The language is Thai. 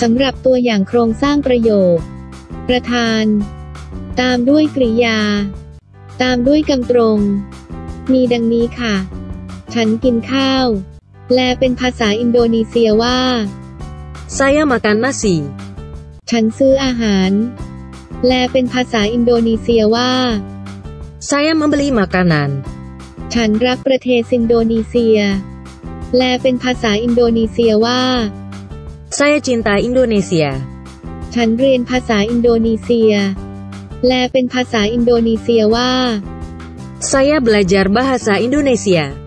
สำหรับตัวอย่างโครงสร้างประโยค ประธาน ตามด้วยกริยา ตามด้วยกำตรง มีดังนี้ค่ะ ฉันกินข้าวแปลเป็นภาษาอินโดนีเซียว่า Saya makan nasi. ฉันซื้ออาหารแปลเป็นภาษาอินโดนีเซียว่า Saya membeli makanan. ฉันรักประเทศอินโดนีเซียแปลเป็นภาษาอินโดนีเซียว่า Saya cinta Indonesia. ฉันเรียนภาษาอินโดนีเซีย แปลเป็นภาษาอินโดนีเซียว่า Saya belajar bahasa Indonesia.